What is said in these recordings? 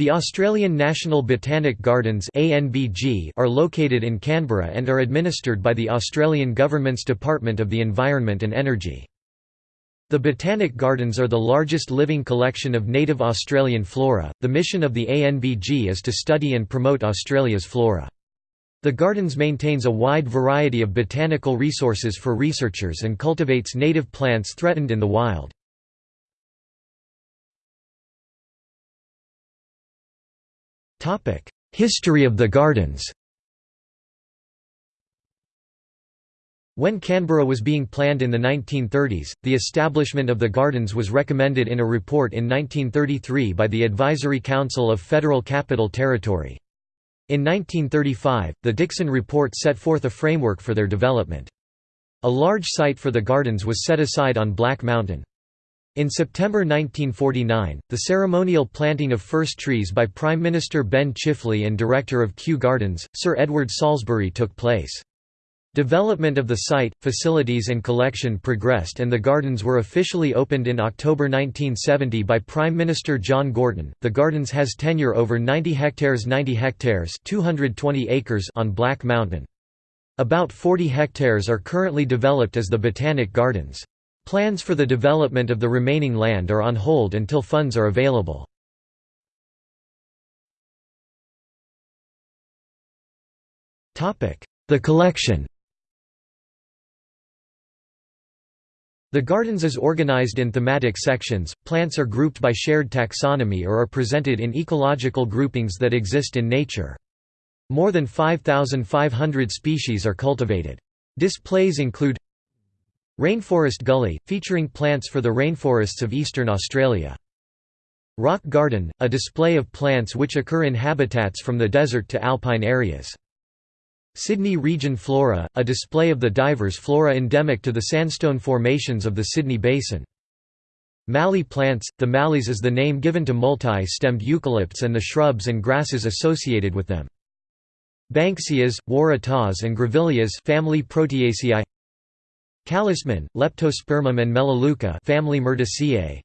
The Australian National Botanic Gardens are located in Canberra and are administered by the Australian Government's Department of the Environment and Energy. The Botanic Gardens are the largest living collection of native Australian flora. The mission of the ANBG is to study and promote Australia's flora. The gardens maintains a wide variety of botanical resources for researchers and cultivates native plants threatened in the wild. History of the gardens When Canberra was being planned in the 1930s, the establishment of the gardens was recommended in a report in 1933 by the Advisory Council of Federal Capital Territory. In 1935, the Dickson Report set forth a framework for their development. A large site for the gardens was set aside on Black Mountain. In September 1949, the ceremonial planting of first trees by Prime Minister Ben Chifley and director of Kew Gardens, Sir Edward Salisbury took place. Development of the site, facilities and collection progressed and the gardens were officially opened in October 1970 by Prime Minister John Gorton. The gardens has tenure over 90 hectares 90 hectares 220 acres on Black Mountain. About 40 hectares are currently developed as the Botanic Gardens. Plans for the development of the remaining land are on hold until funds are available. The collection The gardens is organized in thematic sections, plants are grouped by shared taxonomy or are presented in ecological groupings that exist in nature. More than 5,500 species are cultivated. Displays include Rainforest Gully, featuring plants for the rainforests of eastern Australia. Rock Garden, a display of plants which occur in habitats from the desert to alpine areas. Sydney Region Flora, a display of the diverse flora endemic to the sandstone formations of the Sydney Basin. Mallee plants – The mallees is the name given to multi-stemmed eucalypts and the shrubs and grasses associated with them. Banksias, waratahs and grevilleas family Proteaceae Callistemon, Leptospermum and Melaleuca family Myrtaceae.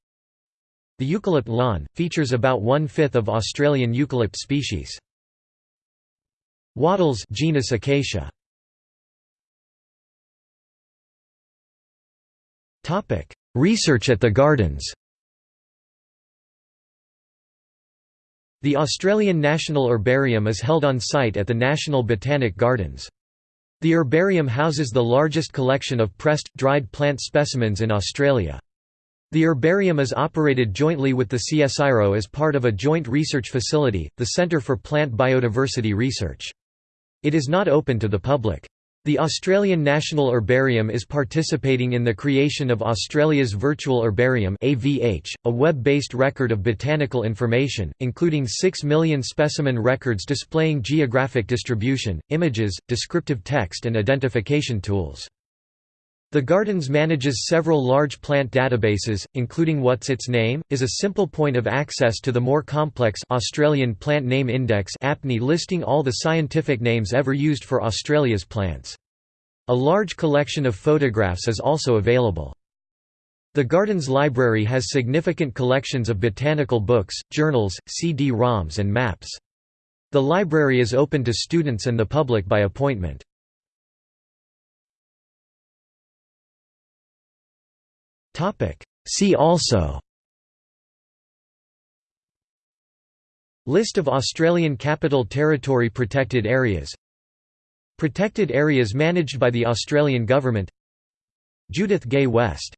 The eucalypt lawn, features about one-fifth of Australian eucalypt species. Wattles genus Acacia. Research at the gardens The Australian National Herbarium is held on site at the National Botanic Gardens. The herbarium houses the largest collection of pressed, dried plant specimens in Australia. The herbarium is operated jointly with the CSIRO as part of a joint research facility, the Centre for Plant Biodiversity Research. It is not open to the public. The Australian National Herbarium is participating in the creation of Australia's Virtual Herbarium (AVH), a web-based record of botanical information, including 6 million specimen records displaying geographic distribution, images, descriptive text and identification tools. The Gardens manages several large plant databases, including What's Its Name, is a simple point of access to the more complex Australian Plant Name Index APNI listing all the scientific names ever used for Australia's plants. A large collection of photographs is also available. The Gardens Library has significant collections of botanical books, journals, CD-ROMs and maps. The library is open to students and the public by appointment. See also. List of Australian Capital Territory protected areas. Protected areas managed by the Australian Government. Judith Gay West